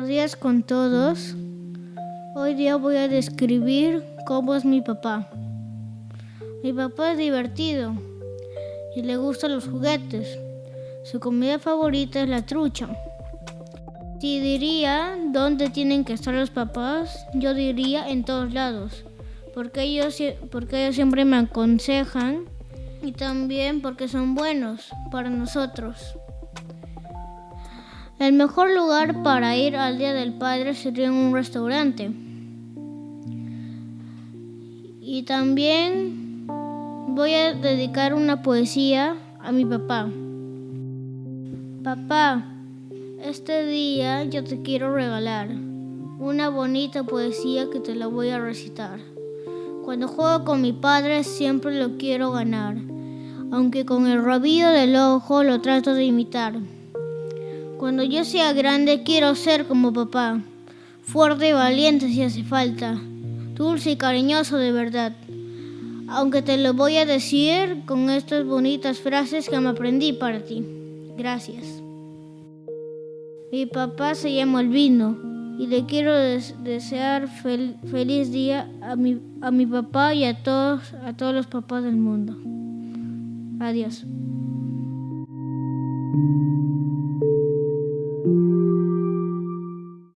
Buenos días con todos. Hoy día voy a describir cómo es mi papá. Mi papá es divertido y le gustan los juguetes. Su comida favorita es la trucha. Si diría dónde tienen que estar los papás, yo diría en todos lados, porque ellos, porque ellos siempre me aconsejan y también porque son buenos para nosotros. El mejor lugar para ir al Día del Padre sería en un restaurante. Y también voy a dedicar una poesía a mi papá. Papá, este día yo te quiero regalar una bonita poesía que te la voy a recitar. Cuando juego con mi padre siempre lo quiero ganar, aunque con el rabillo del ojo lo trato de imitar. Cuando yo sea grande quiero ser como papá, fuerte y valiente si hace falta, dulce y cariñoso de verdad. Aunque te lo voy a decir con estas bonitas frases que me aprendí para ti. Gracias. Mi papá se llama Albino y le quiero desear feliz día a mi, a mi papá y a todos, a todos los papás del mundo. Adiós.